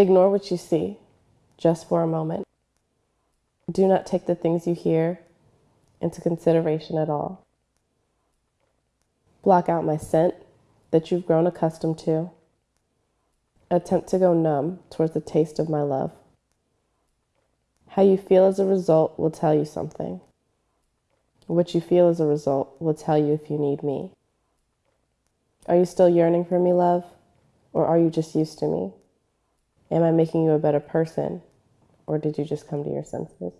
Ignore what you see, just for a moment. Do not take the things you hear into consideration at all. Block out my scent that you've grown accustomed to. Attempt to go numb towards the taste of my love. How you feel as a result will tell you something. What you feel as a result will tell you if you need me. Are you still yearning for me, love? Or are you just used to me? Am I making you a better person? Or did you just come to your senses?